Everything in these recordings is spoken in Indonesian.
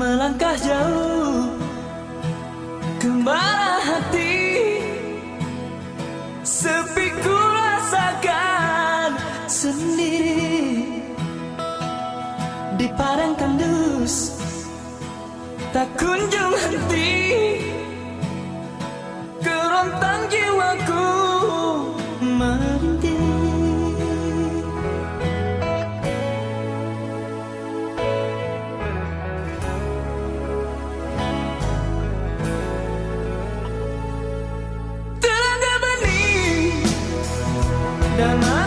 melangkah jauh. Kembali hati Sepi ku rasakan sendiri Di padang tandus Tak kunjung henti. Kerontang jiwaku ainda.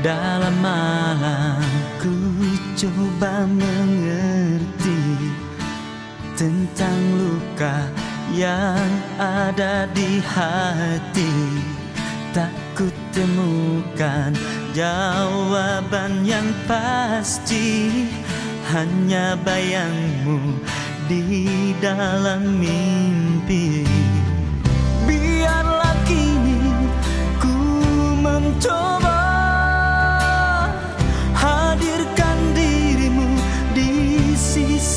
Dalam malam ku coba mengerti Tentang luka yang ada di hati. Tak kutemukan jawaban yang pasti. Hanya bayangmu di dalam mimpi. Biarlah kini ku mencoba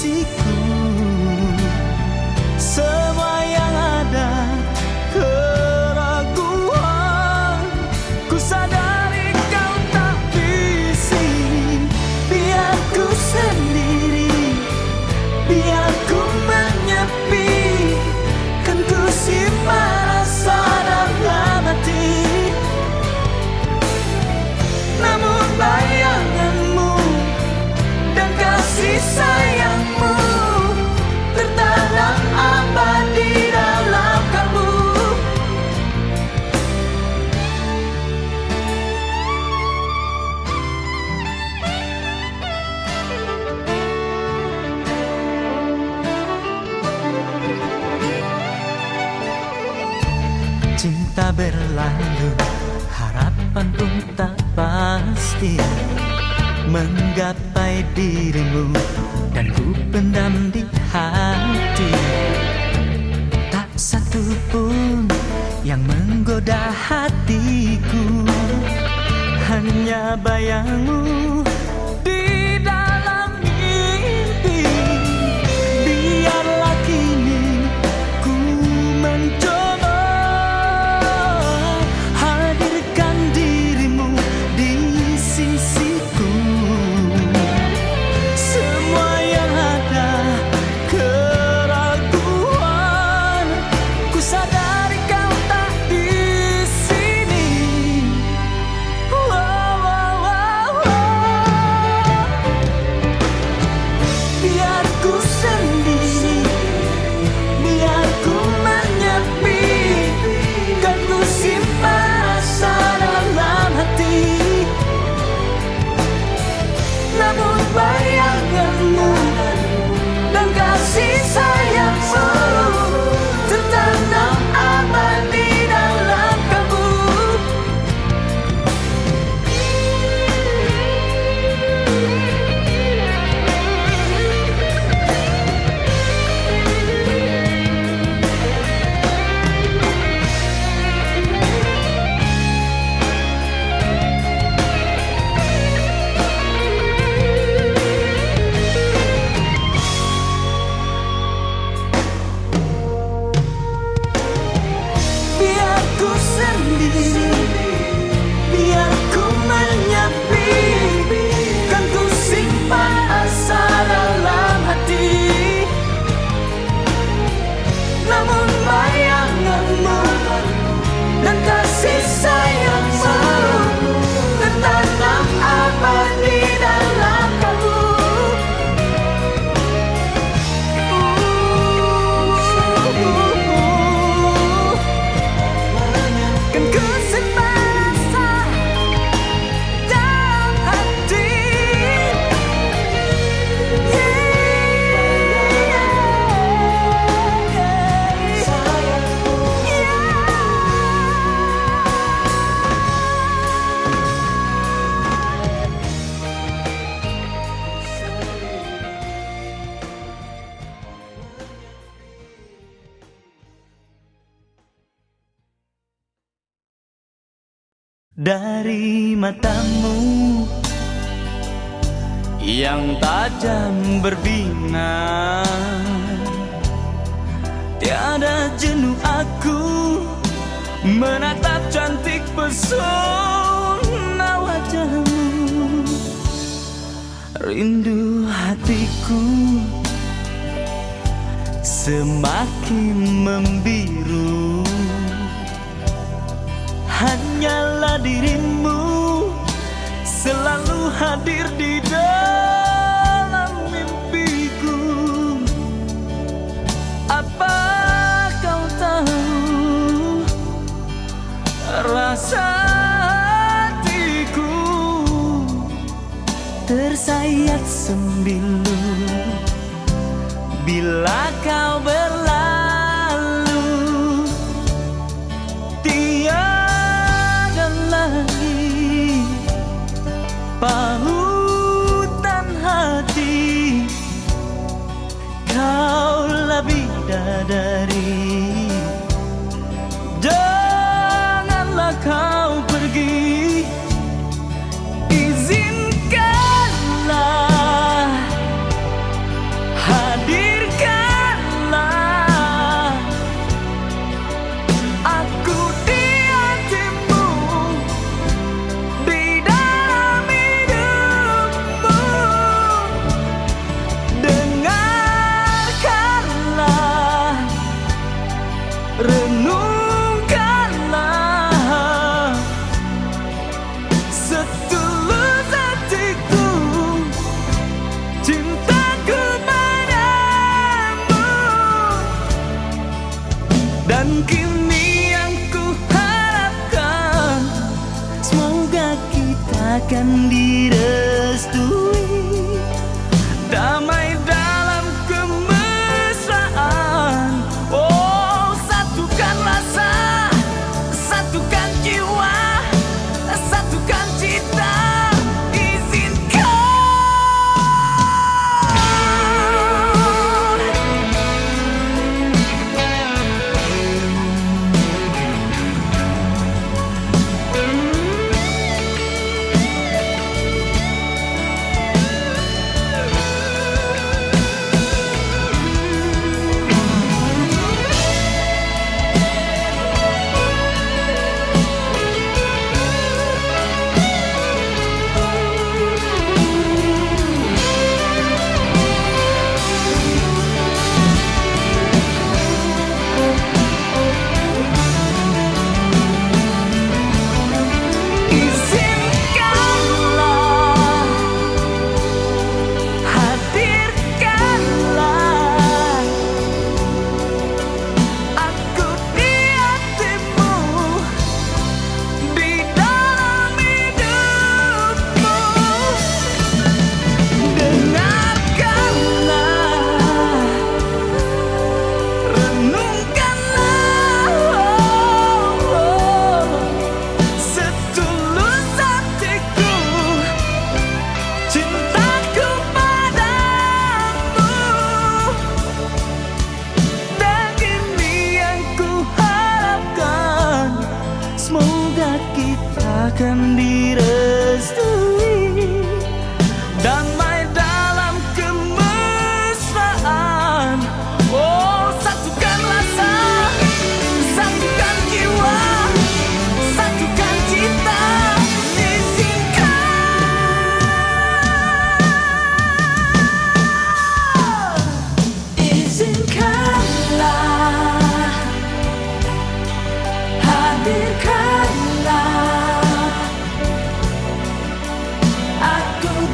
seek dirimu dan ku pendam di hati. Tak satu pun yang menggoda hatiku. Hanya bayangmu Dari matamu yang tajam berbinar Tiada jenuh aku menatap cantik pesona wajahmu. Rindu hatiku semakin membiru Hanyalah dirimu selalu hadir di dalam mimpiku. Apa kau tahu? Rasa hatiku tersayat sembilu. Bila kau berlalu sadari. Janganlah kau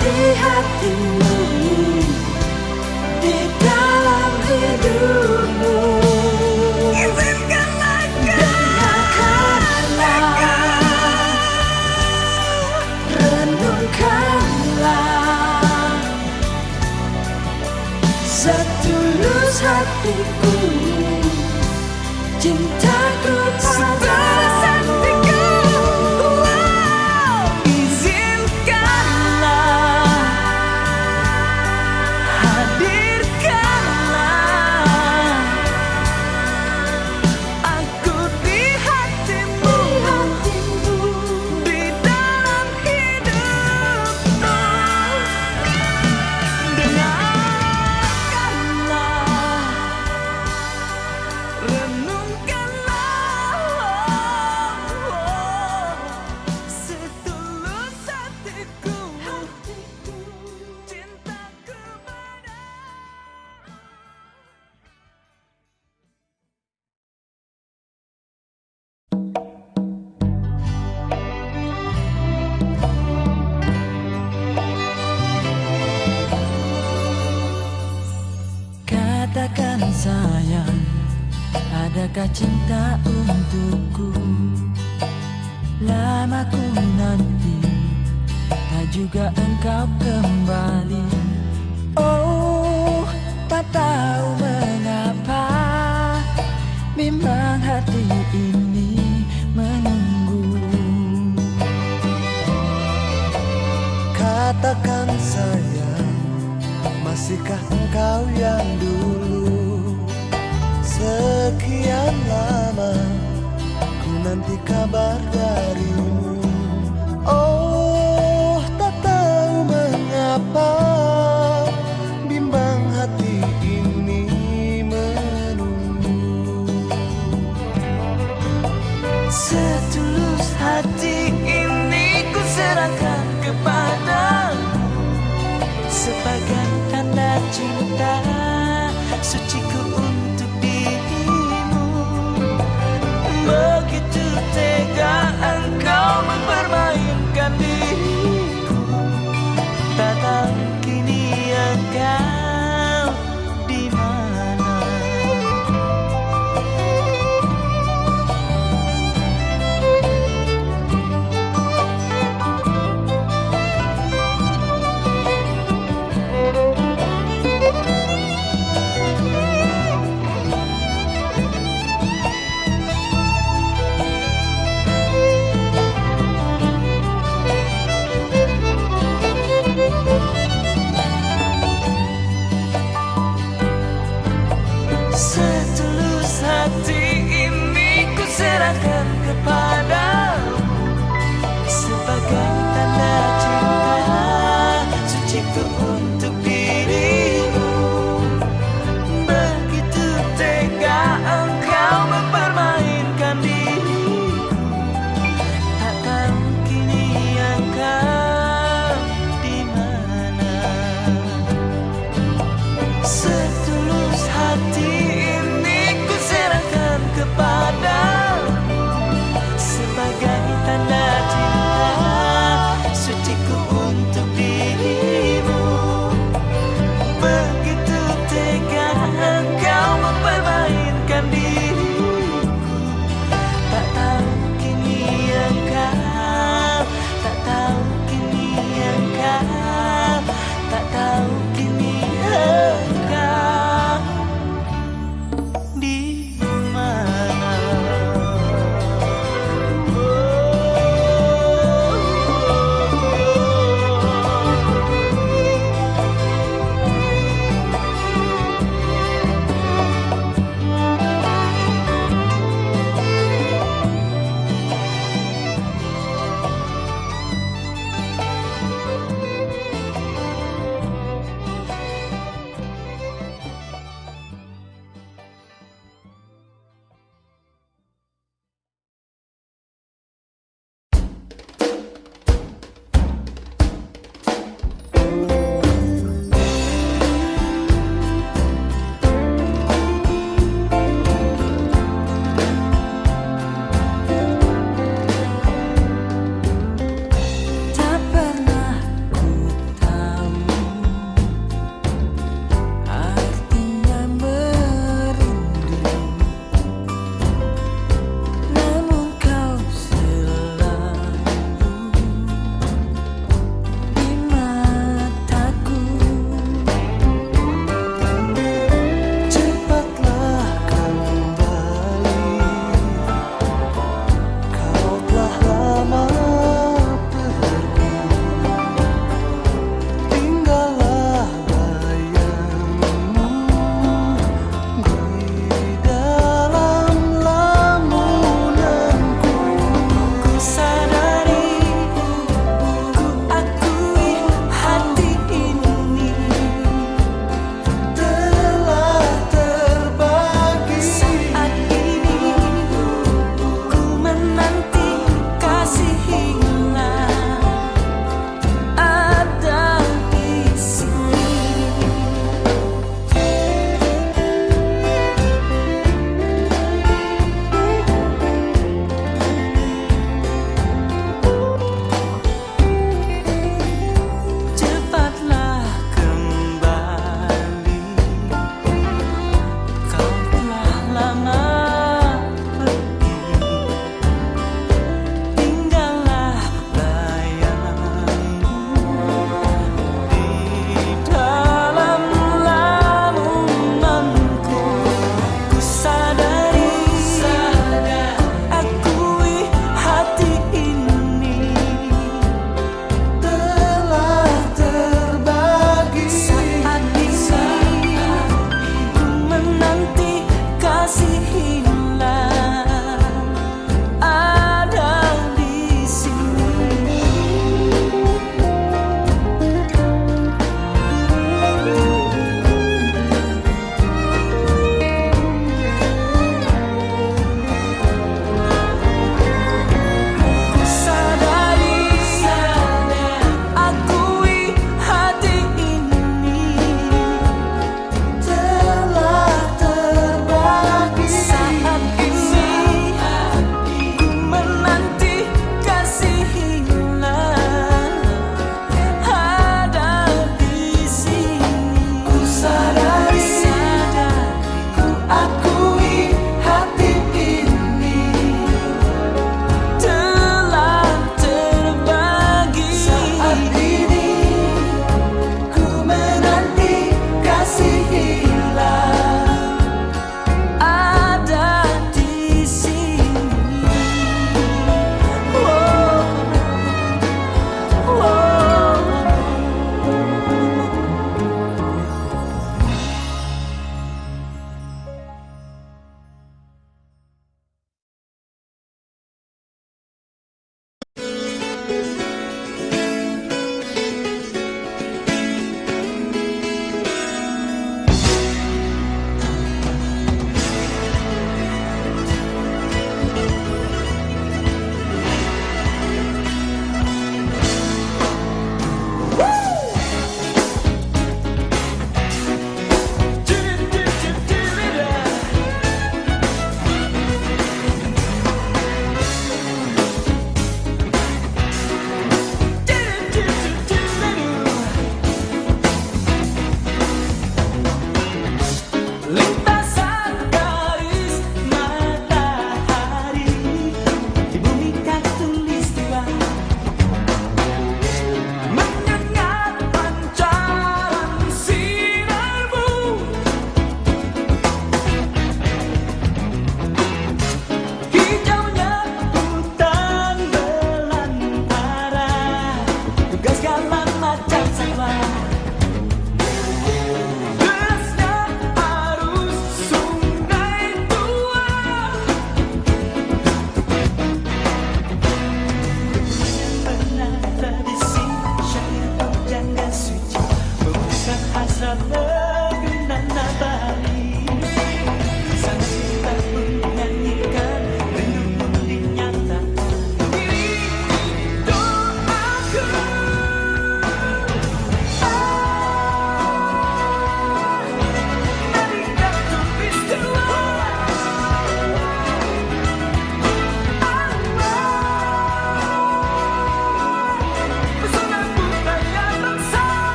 di hatimu Di dalam hidupmu. Izinkanlah Dengarkanlah Renungkanlah. Setulus hatiku Cinta